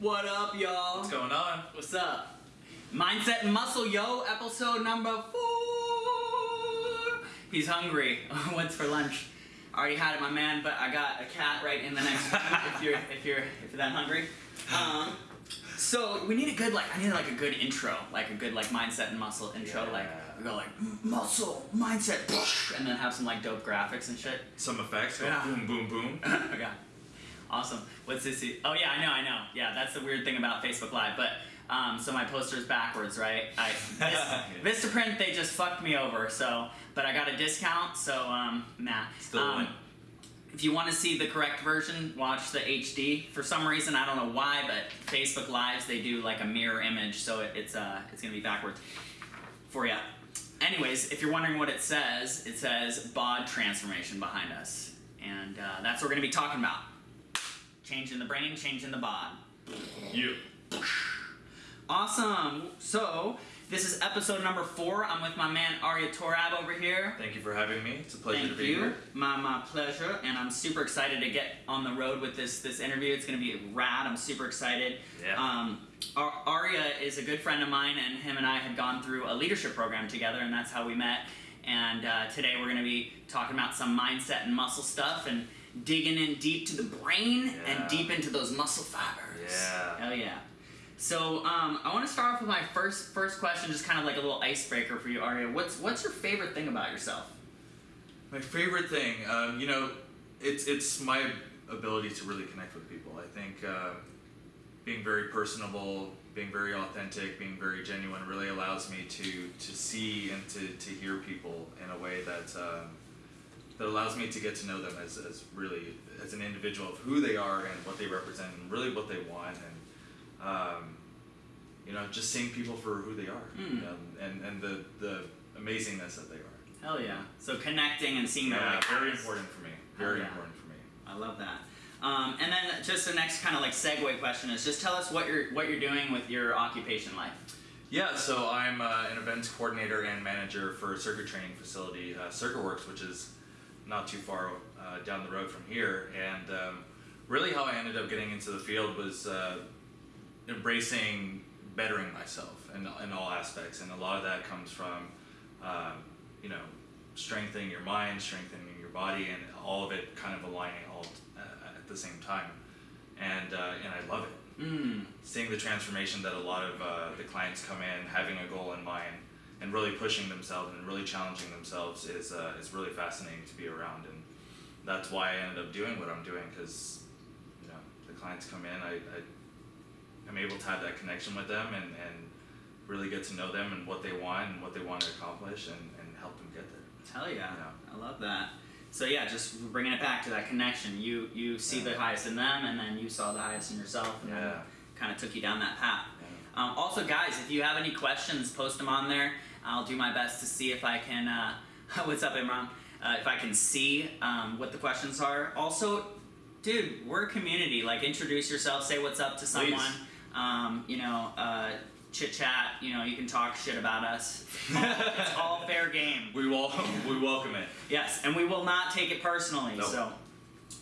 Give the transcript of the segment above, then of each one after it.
What up, y'all? What's going on? What's up? Mindset and Muscle, yo, episode number four. He's hungry. What's for lunch? Already had it, my man, but I got a cat right in the next room if you're if you're if you're that hungry. Um, so we need a good like I need like a good intro, like a good like mindset and muscle intro. Yeah. Like we go like muscle, mindset, and then have some like dope graphics and shit. Some effects. Go Yeah. Boom, boom, boom. okay. Awesome. What's this? Oh yeah, I know, I know. Yeah, that's the weird thing about Facebook Live. But um, so my poster's backwards, right? I Vis- Vistaprint they just fucked me over. So, but I got a discount. So um, nah. Still um, if you want to see the correct version, watch the HD. For some reason, I don't know why, but Facebook Lives they do like a mirror image, so it, it's uh it's gonna be backwards for you. Anyways, if you're wondering what it says, it says bod transformation behind us, and uh, that's what we're gonna be talking about. Changing the brain, changing the bod. You. Awesome. So this is episode number four. I'm with my man Arya Torab over here. Thank you for having me. It's a pleasure Thank to be you. here. My my pleasure, and I'm super excited to get on the road with this this interview. It's gonna be rad. I'm super excited. Yeah. Um, Ar- Arya is a good friend of mine, and him and I had gone through a leadership program together, and that's how we met. And uh, today we're gonna be talking about some mindset and muscle stuff, and digging in deep to the brain Yeah. and deep into those muscle fibers. Yeah. Hell yeah. So um, I want to start off with my first first question, just kind of like a little icebreaker for you, Arya. What's what's your favorite thing about yourself? My favorite thing, um, you know, it's it's my ability to really connect with people. I think uh, being very personable, being very authentic, being very genuine really allows me to to see and to, to hear people in a way that um, that allows me to get to know them as, as really as an individual of who they are and what they represent and really what they want and um, you know just seeing people for who they are Mm. you know, and and the the amazingness that they are. Hell yeah! So connecting and seeing Yeah, like very important for me. Very yeah. important for me. I love that. Um, and then just the next kind of like segue question is just tell us what you're what you're doing with your occupation life. Yeah, so I'm uh, an events coordinator and manager for a circuit training facility, uh, Circuit Works, which is not too far uh, down the road from here. And um, really, how I ended up getting into the field was uh, embracing bettering myself in, in all aspects, and a lot of that comes from, um, you know, strengthening your mind, strengthening your body, and all of it kind of aligning all uh, at the same time. And uh, and I love it. Mm. seeing the transformation that a lot of uh, the clients come in having a goal in mind and really pushing themselves and really challenging themselves is uh, is really fascinating to be around and that's why I ended up doing what I'm doing because you know the clients come in I, I I'm able to have that connection with them and, and really get to know them and what they want and what they want to accomplish and, and help them get there. Hell yeah. Yeah. I love that. So yeah, just bringing it back to that connection. You you see Yeah. the highest in them, and then you saw the highest in yourself, and Yeah. kind of took you down that path. Yeah. Um, also, guys, if you have any questions, post them on there. I'll do my best to see if I can. Uh, what's up, Imran? Uh, if I can see um, what the questions are. Also, dude, we're a community. Like, introduce yourself, say what's up to someone. Um, you know, uh, chit chat. You know, you can talk shit about us. It's all, it's all fair game. We will we welcome it. Yes, and we will not take it personally. Nope. So,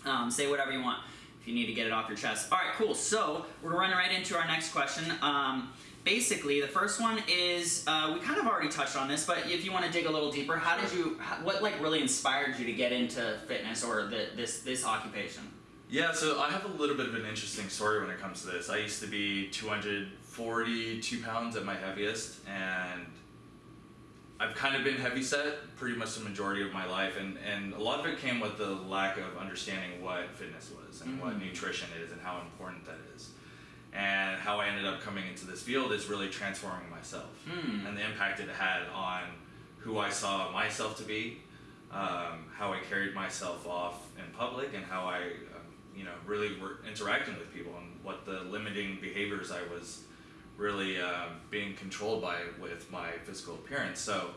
um, say whatever you want if you need to get it off your chest. All right, cool. So we're running right into our next question. Um, basically, the first one is uh, we kind of already touched on this, but if you want to dig a little deeper, how did you? What like really inspired you to get into fitness or the, this this occupation? Yeah, so I have a little bit of an interesting story when it comes to this. I used to be 242 pounds at my heaviest, and I've kind of been heavy set pretty much the majority of my life, and, and a lot of it came with the lack of understanding what fitness was and what Mhm. nutrition is and how important that is. And how I ended up coming into this field is really transforming myself Hmm. and the impact it had on who I saw myself to be, um, how I carried myself off in public, and how I, um, you know, really were interacting with people, and what the limiting behaviors I was really um, being controlled by with my physical appearance. So,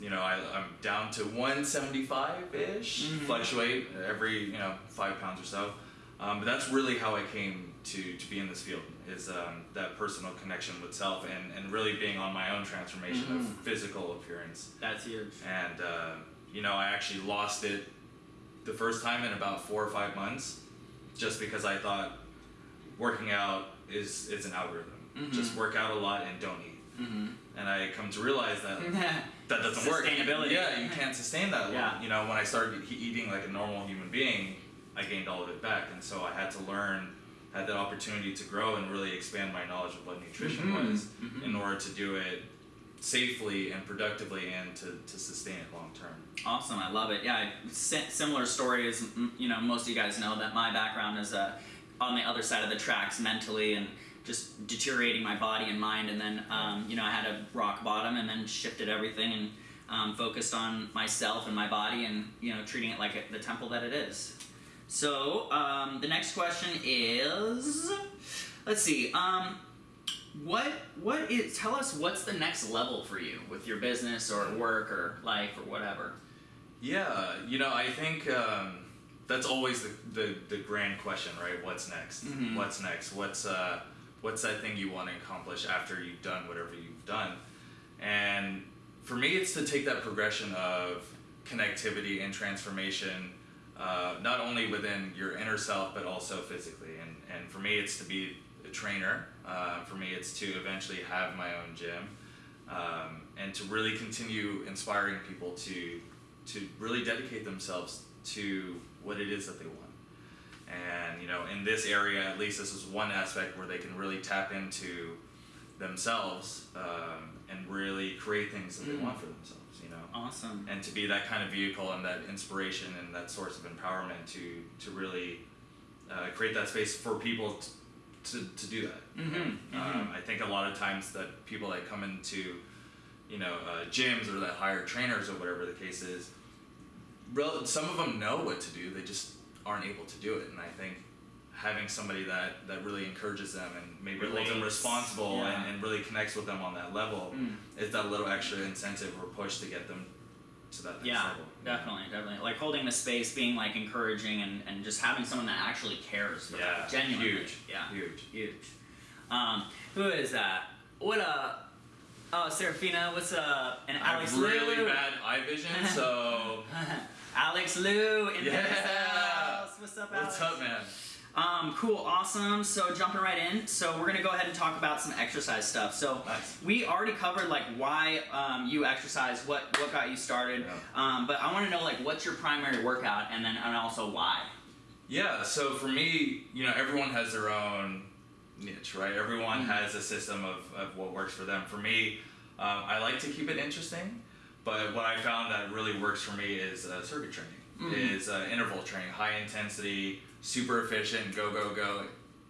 you know, I, I'm down to 175 ish, Mhm. fluctuate every you know five pounds or so. Um, but that's really how I came to, to be in this field is um, that personal connection with self and, and really being on my own transformation Mhm. of physical appearance. That's huge. And uh, you know, I actually lost it the first time in about four or five months, just because I thought working out is is an algorithm. Mhm. Just work out a lot and don't eat. Mm-hmm. And I come to realize that that doesn't work. Sustainability. Yeah, you can't sustain that. long. Yeah. You know, when I started eating like a normal human being, I gained all of it back, and so I had to learn, had that opportunity to grow and really expand my knowledge of what nutrition Mhm. was Mhm. in order to do it safely and productively and to, to sustain it long term. Awesome, I love it. Yeah, I- similar story as mm, you know most of you guys know that my background is uh, on the other side of the tracks mentally and just deteriorating my body and mind, and then um, you know I had a rock bottom and then shifted everything and um, focused on myself and my body and you know treating it like a, the temple that it is. So um, the next question is, let's see. Um, what what is tell us what's the next level for you with your business or work or life or whatever Yeah, you know, I think um, that's always the, the, the grand question, right? What's next? Mhm. What's next? What's uh, what's that thing you want to accomplish after you've done whatever you've done? And for me, it's to take that progression of connectivity and transformation, uh, not only within your inner self but also physically. And and for me, it's to be a trainer. Uh, for me, it's to eventually have my own gym, um, and to really continue inspiring people to to really dedicate themselves to what it is that they want. And you know, in this area, at least this is one aspect where they can really tap into themselves um, and really create things that they Mm. want for themselves. Awesome and to be that kind of vehicle and that inspiration and that source of empowerment to to really uh, create that space for people t- to, to do that. Mhm, Um, mhm. I think a lot of times that people that come into you know uh, gyms or that hire trainers or whatever the case is, some of them know what to do, they just aren't able to do it. And I think having somebody that, that really encourages them and maybe holds them responsible yeah. and, and really connects with them on that level Mm. is that little extra incentive or push to get them to that next yeah level. definitely definitely like holding the space being like encouraging and, and just having someone that actually cares for Yeah, genuinely huge. yeah Huge. huge um who is that what up oh Serafina what's up and I Alex have really Lou bad eye vision, so Alex Lou in the Yeah. house what's up Alex what's up, man? Um, cool, awesome. So jumping right in. So we're gonna go ahead and talk about some exercise stuff. So Nice. we already covered like why um, you exercise, what what got you started. Yeah. Um, but I want to know like what's your primary workout, and then and also why. Yeah, so for me, you know, everyone has their own niche, right? Everyone Mhm. has a system of, of what works for them. For me, um, I like to keep it interesting, but what I found that really works for me is uh, circuit training, Mhm. is uh, interval training, high intensity, super efficient, go, go, go,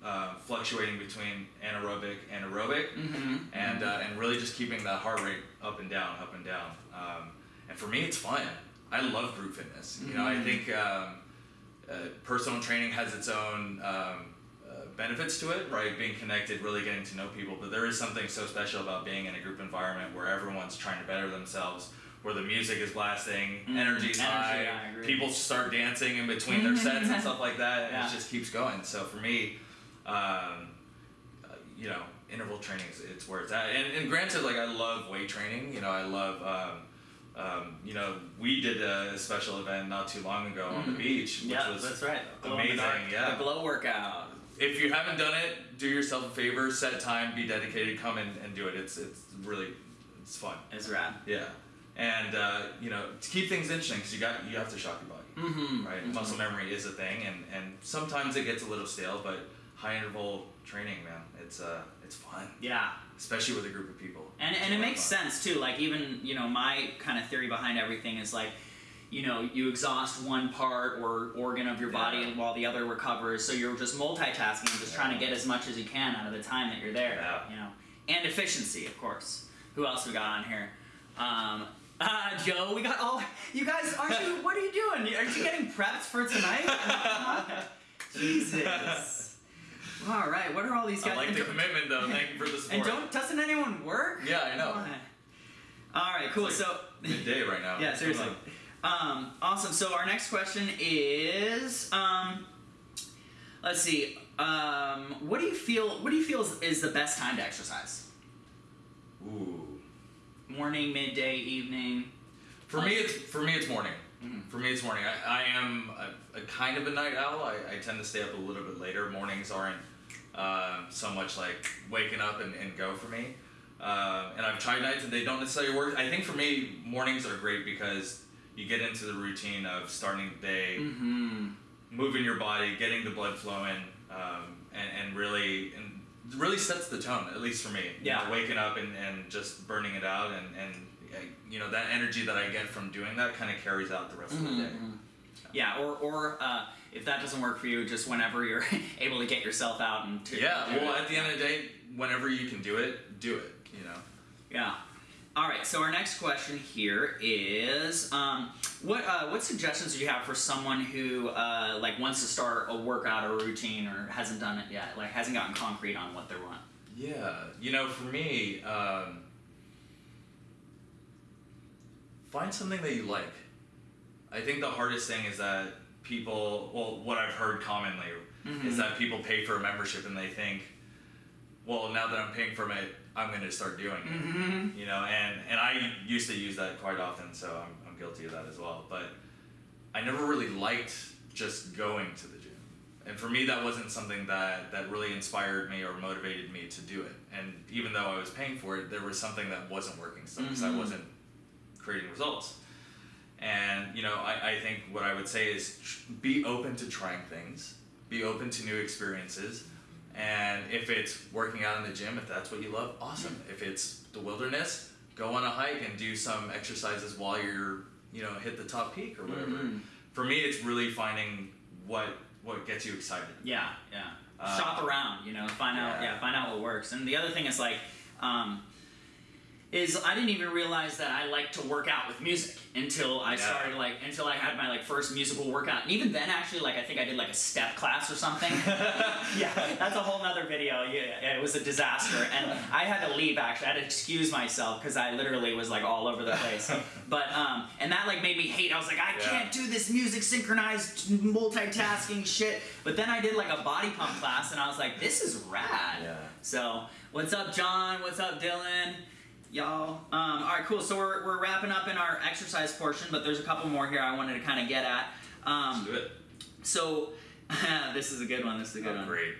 uh, fluctuating between anaerobic and aerobic. Mm-hmm. and uh, and really just keeping that heart rate up and down, up and down. Um, and for me, it's fun. I love group fitness. You know, I Mhm. think um, uh, personal training has its own um, uh, benefits to it, right? Being connected, really getting to know people. But there is something so special about being in a group environment where everyone's trying to better themselves. Where the music is blasting, Mhm. energy's Energy, high, people start dancing in between their sets and stuff like that, and Yeah. it just keeps going. So for me, um, uh, you know, interval training is it's where it's at. And, and granted, like I love weight training. You know, I love. Um, um, you know, we did a special event not too long ago on the Mhm. beach, which Yeah, was that's right. In the amazing, yeah. The glow workout. if you haven't done it, do yourself a favor, set time, be dedicated, come in and do it. It's it's really it's fun. It's rad. Yeah, and uh, you know, to keep things interesting, because you got you have to shock your body Mm-hmm. right? Mhm. Muscle memory is a thing, and, and sometimes it gets a little stale, but high interval training, man, it's uh, it's fun, Yeah. especially with a group of people. And, and it makes fun. sense too. Like even you know my kind of theory behind everything is like, you know, you exhaust one part or organ of your body Yeah. while the other recovers. So you're just multitasking, and just trying to get as much as you can out of the time that you're there. Yeah. You know, and efficiency, of course. Who else we got on here? Um, uh, Joe, we got all. You guys, aren't you? What are you doing? Aren't you getting prepped for tonight? Jesus. All right. What are all these guys? I like and the commitment, though. Thank you for the support. and don't doesn't anyone work? Yeah, I know. All right, cool. It's So midday right now. yeah, seriously. Um, awesome. So our next question is, um, let's see. Um, what do you feel? What do you feel is, is the best time to exercise? Ooh. Morning, midday, evening. For me, it's for me, it's morning. Mhm. For me, it's morning. I, I am a, a kind of a night owl. I, I tend to stay up a little bit later. Mornings aren't um, so much like waking up and, and go for me. Um, and I've tried nights and they don't necessarily work. I think for me, mornings are great because you get into the routine of starting the day, Mm-hmm. moving your body, getting the blood flowing, um, and, and really really sets the tone. At least for me, You Yeah. know, waking up and, and just burning it out, and and uh, you know that energy that I get from doing that kind of carries out the rest of the day. Mm-hmm. Yeah, or or uh, if that doesn't work for you, just whenever you're able to get yourself out and to Yeah. Well, it. at the end of the day, whenever you can do it, do it. You know. Yeah. All right. So our next question here is, um, what uh, what suggestions do you have for someone who uh, like wants to start a workout or routine or hasn't done it yet, like hasn't gotten concrete on what they want? Yeah, you know, for me, um, find something that you like. I think the hardest thing is that people, well, what I've heard commonly is that people pay for a membership and they think, well, now that I'm paying for it, I'm going to start doing it. Mm-hmm. You know, and, and I used to use that quite often, so I'm, I'm guilty of that as well. But I never really liked just going to the gym. And for me, that wasn't something that, that really inspired me or motivated me to do it. And even though I was paying for it, there was something that wasn't working so because Mhm. I wasn't creating results. And, you know, I, I think what I would say is tr- be open to trying things, be open to new experiences. And if it's working out in the gym, if that's what you love, awesome. If it's the wilderness, go on a hike and do some exercises while you're, you know, hit the top peak or whatever. Mhm. For me, it's really finding what what gets you excited. Yeah, yeah. Uh, Shop around, you know, find out, yeah. yeah, find out what works. And the other thing is like, um, is I didn't even realize that I like to work out with music until I Yeah. started like until I had my like first musical workout. And even then, actually, like I think I did like a step class or something. yeah, that's a whole nother video. Yeah, it was a disaster, and I had to leave. Actually, I had to excuse myself because I literally was like all over the place. But um, and that like made me hate. I was like, I Yeah. can't do this music synchronized multitasking shit. But then I did like a body pump class, and I was like, this is rad. Yeah. So what's up, John? What's up, Dylan? Y'all. Um, all right, cool. So we're, we're wrapping up in our exercise portion, but there's a couple more here I wanted to kind of get at. Um, Let's do it. so this is a good one. This is a good Oh, one. great.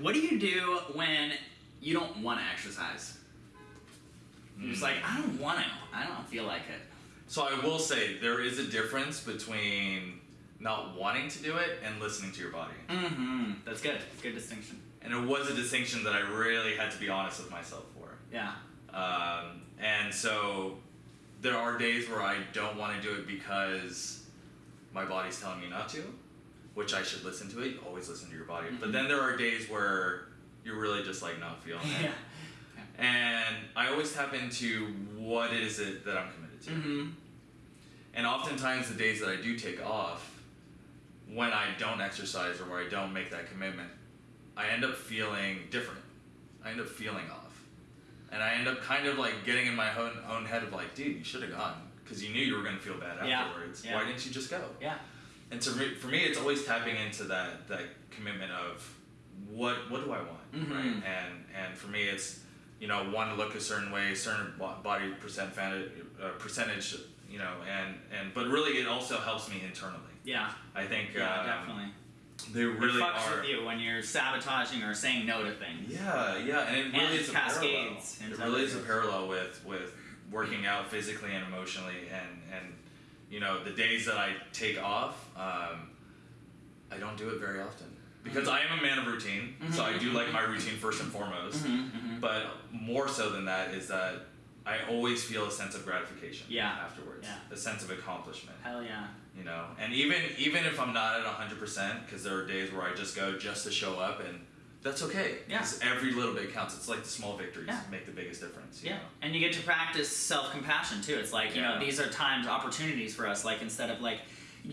What do you do when you don't want to exercise? You're just like, I don't want to. I don't feel like it. So I will say there is a difference between not wanting to do it and listening to your body. Mm-hmm. That's good. Good distinction. And it was a distinction that I really had to be honest with myself for. Yeah. Um, and so there are days where I don't want to do it because my body's telling me not to, which I should listen to it. Always listen to your body. But then there are days where you're really just like not feeling it. Yeah. And I always tap into what is it that I'm committed to. Mm-hmm. And oftentimes, the days that I do take off, when I don't exercise or where I don't make that commitment, I end up feeling different. I end up feeling off. And I end up kind of like getting in my own, own head of like, dude, you should have gone because you knew you were going to feel bad Yeah, afterwards. yeah. Why didn't you just go? Yeah. And so for me, it's always tapping into that that commitment of what what do I want, Mhm. right? And and for me, it's you know want to look a certain way, certain body percent fan- uh, percentage, you know, and and but really it also helps me internally. Yeah. I think Yeah. um, definitely. They really it fucks are. with you when you're sabotaging or saying no to things. Yeah, yeah, and it And really is a parallel. cascades It really is a parallel with with working out physically and emotionally, and and you know the days that I take off, um, I don't do it very often because I am a man of routine. So I do like my routine first and foremost, Mm-hmm, mm-hmm. but more so than that is that I always feel a sense of gratification. Yeah. Afterwards, Yeah. a sense of accomplishment Hell yeah. you know and even even if i'm not at 100% because there are days where i just go just to show up and that's okay Yeah. every little bit counts it's like the small victories Yeah. make the biggest difference you Yeah, know? and you get to practice self compassion too. It's like you know these are times, opportunities for us. Like instead of like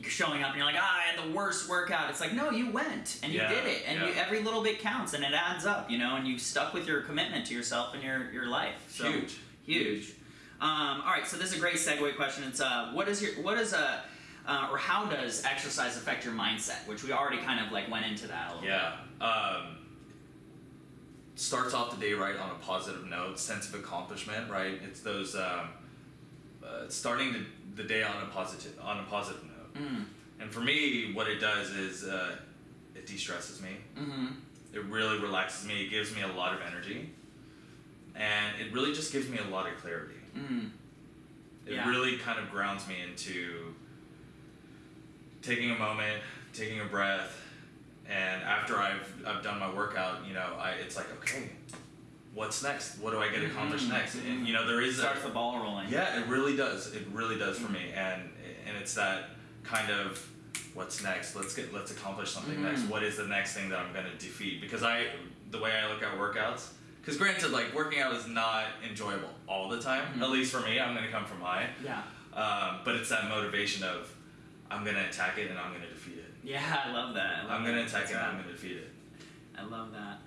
showing up and you're like, ah, I had the worst workout. It's like no, you went and you Yeah, did it, and you, every little bit counts and it adds up. You know, and you stuck with your commitment to yourself and your your life. So, Huge. Huge. Um, all right, so this is a great segue question. It's uh, what is your what is a uh, or how does exercise affect your mindset? Which we already kind of like went into that a little. yeah um, starts off the day right on a positive note sense of accomplishment right it's those um, uh, starting the, the day on a positive on a positive note. Mm, and for me what it does is uh, it de-stresses me mm-hmm. It really relaxes me. It gives me a lot of energy, and it really just gives me a lot of clarity. Mm. It Yeah. really kind of grounds me into taking a moment, taking a breath, and after I've I've done my workout, you know, I it's like okay, what's next? What do I get accomplished Mhm, next? And you know, there is a Starts the ball rolling. yeah, it really does. It really does for Mm. me, and and it's that kind of what's next. Let's get let's accomplish something Mhm. next. What is the next thing that I'm gonna defeat? Because I the way I look at workouts. Because granted, like working out is not enjoyable all the time. Mhm. At least for me, I'm gonna come from high. Yeah. Um, but it's that motivation of I'm gonna attack it and I'm gonna defeat it. Yeah, I love that. I love I'm gonna that. attack That's it and I'm gonna defeat it. I love that.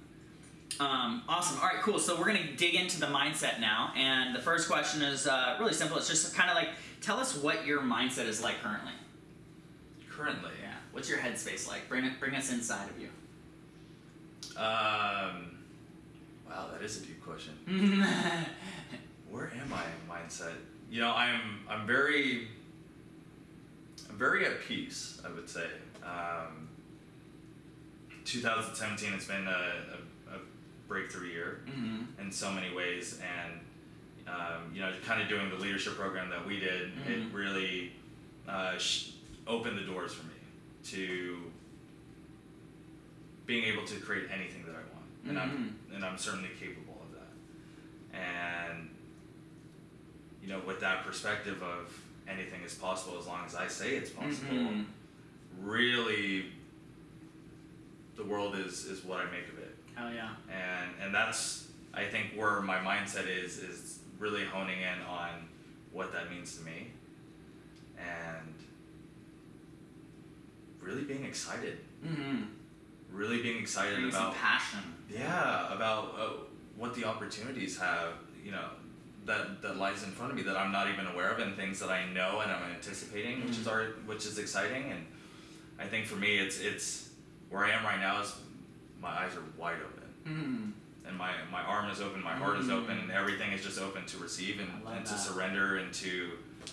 Um, awesome. All right, cool. So we're gonna dig into the mindset now, and the first question is uh, really simple. It's just kind of like tell us what your mindset is like currently. Currently, Yeah. What's your headspace like? Bring it. Bring us inside of you. um, wow, that is a deep question. where am I in mindset? You know, I'm I'm very I'm very at peace. I would say. Um, 2017 has been a, a, a breakthrough year hmm in so many ways, and um, you know, kind of doing the leadership program that we did, Mhm. it really uh, sh- opened the doors for me to being able to create anything that I want, and I'm and I'm certainly capable of that. And you know, with that perspective of anything is possible as long as I say it's possible, Mhm. really, the world is is what I make of it Hell yeah. and and that's I think where my mindset is is really honing in on what that means to me and really being excited Mm-hmm. Really being excited Bring about passion. yeah about uh, what the opportunities have you know that that lies in front of me that I'm not even aware of and things that I know and I'm anticipating which is our, which is exciting and I think for me it's it's where I am right now is my eyes are wide open Mm-hmm. and my my arm is open, my heart is Mm. open, and everything is just open to receive and, and to surrender and to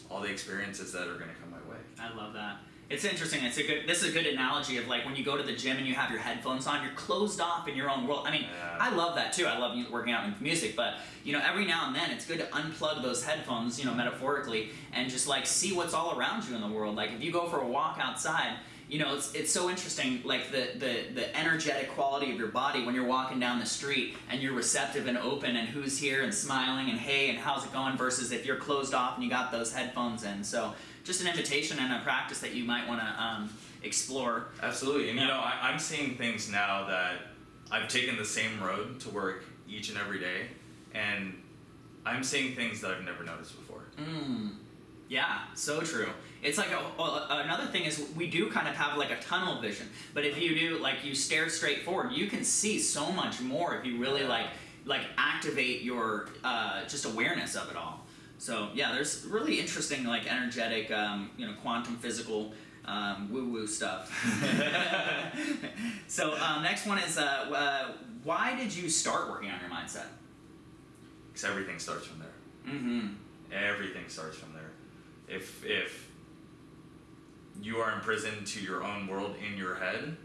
all the experiences that are going to come my way. I love that. It's interesting. It's a good. This is a good analogy of like when you go to the gym and you have your headphones on. You're closed off in your own world. I mean, Yeah. I love that too. I love working out with music, but you know, every now and then it's good to unplug those headphones, you know, metaphorically, and just like see what's all around you in the world. Like if you go for a walk outside, you know, it's it's so interesting. Like the the the energetic quality of your body when you're walking down the street and you're receptive and open and who's here and smiling and hey and how's it going versus if you're closed off and you got those headphones in. So just an invitation and a practice that you might want to um, explore. Absolutely, and you know I, I'm seeing things now that I've taken the same road to work each and every day, and I'm seeing things that I've never noticed before. Mm. Yeah, so true. It's like a, a- another thing is we do kind of have like a tunnel vision, but if you do like you stare straight forward, you can see so much more if you really like like activate your uh, just awareness of it all. So yeah, there's really interesting like energetic, um, you know, quantum physical um, woo woo stuff. so um, next one is uh, uh, why did you start working on your mindset? Because everything starts from there. Mm-hmm. Everything starts from there. If if you are imprisoned to your own world in your head,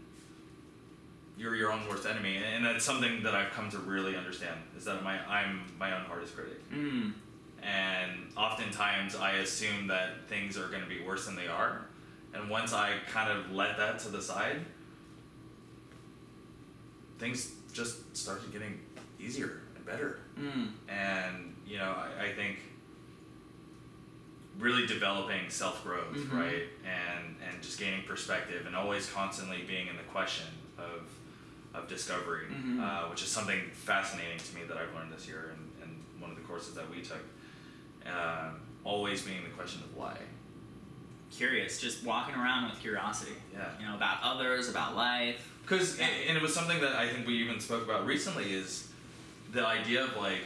you're your own worst enemy, and that's something that I've come to really understand. Is that my I'm my own hardest critic, Mm. And oftentimes I assume that things are going to be worse than they are, and once I kind of let that to the side, things just started getting easier and better Mm. and you know I, I think really developing self growth Mhm. right and and just gaining perspective and always constantly being in the question of of discovery Mhm. uh, which is something fascinating to me that I've learned this year and, and one of the courses that we took um, always being the question of why Curious, just walking around with curiosity. yeah you know, about others, about life. Because Yeah. and it was something that I think we even spoke about recently is the idea of like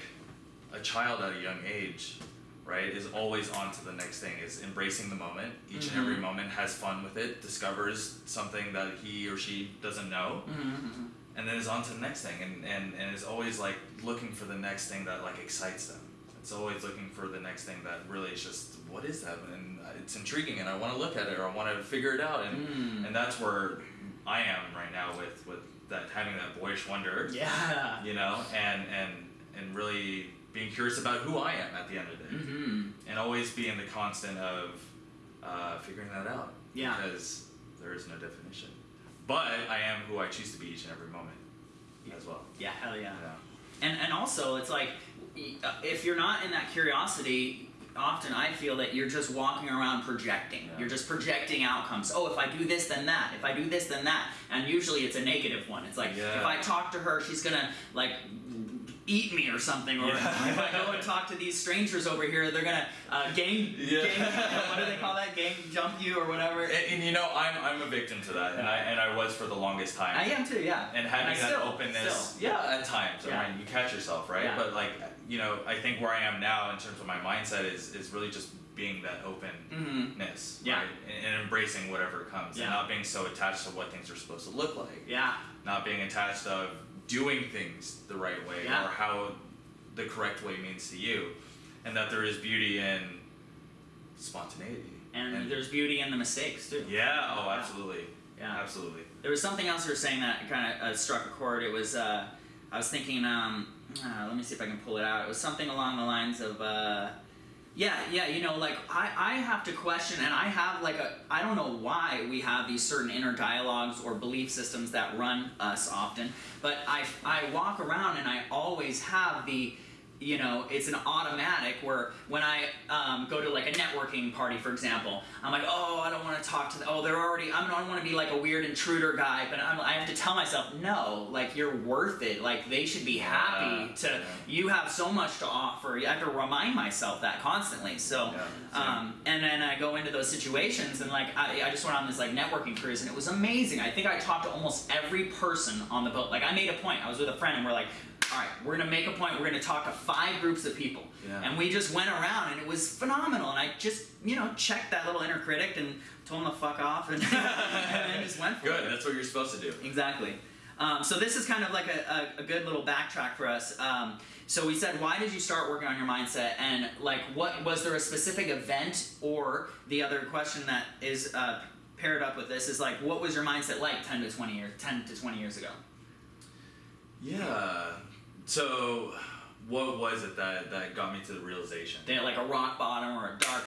a child at a young age, right, is always on to the next thing, is embracing the moment. Each and every Mhm. moment has fun with it, discovers something that he or she doesn't know, Mm-hmm. and then is on to the next thing and, and, and is always like looking for the next thing that like excites them. It's always looking for the next thing that really is just what is that and it's intriguing and I want to look at it or I want to figure it out and Mm. and that's where I am right now with with that having that boyish wonder, Yeah. you know, and and and really being curious about who I am at the end of the day, Mm-hmm. and always being the constant of uh, figuring that out. Yeah. Because there is no definition, but I am who I choose to be each and every moment, as well. Yeah, hell yeah. Yeah. And and also, it's like Uh, if you're not in that curiosity, often I feel that you're just walking around projecting. Yeah. You're just projecting outcomes. Oh, if I do this, then that. If I do this, then that. And usually it's a negative one. It's like Yeah. if I talk to her, she's gonna like eat me or something. Or Yeah. if I go and talk to these strangers over here, they're gonna uh, gang, Yeah. gang. What do they call that? Gang jump you or whatever. And, and you know, I'm I'm a victim to that, and I and I was for the longest time. I am too. Yeah. and having I that still- openness still. yeah at times Yeah. I mean, you catch yourself right Yeah. but like you know i think where i am now in terms of my mindset is is really just being that openness Mhm. Yeah. right and, and embracing whatever comes Yeah. and not being so attached to what things are supposed to look like Yeah. not being attached of doing things the right way Yeah. or how the correct way means to you and that there is beauty in spontaneity And, there's beauty in the mistakes too. yeah oh absolutely Yeah. absolutely There was something else you were saying that kind of uh, struck a chord. It was uh, I was thinking. Um, uh, let me see if I can pull it out. It was something along the lines of. Yeah, yeah, you know, like I, I have to question, and I have like a, I don't know why we have these certain inner dialogues or belief systems that run us often, but I, I walk around and I always have the, you know, it's an automatic where when I um, go to like a networking party, for example, I'm like, oh, I don't want to talk to, the, oh, they're already, I don't want to be like a weird intruder guy, but I'm, I have to tell myself, no, like you're worth it. Like they should be happy to, yeah. you have so much to offer. I have to remind myself that constantly. So, Yeah, um, and then I go into those situations and like I, I just went on this like networking cruise and it was amazing. I think I talked to almost every person on the boat. Like I made a point. I was with a friend and we're like, all right, we're gonna make a point. We're gonna talk to five groups of people, Yeah. and we just went around and it was phenomenal. And I just you know checked that little inner critic and told him to fuck off and, and just went for it. good that's what you're supposed to do Exactly. Um, so this is kind of like a, a, a good little backtrack for us. Um, so we said, why did you start working on your mindset, and like, what was there a specific event, or the other question that is uh, paired up with this is like, what was your mindset like ten to twenty years, ten to twenty years ago? Yeah. So, what was it that that got me to the realization? Like a rock bottom or a dark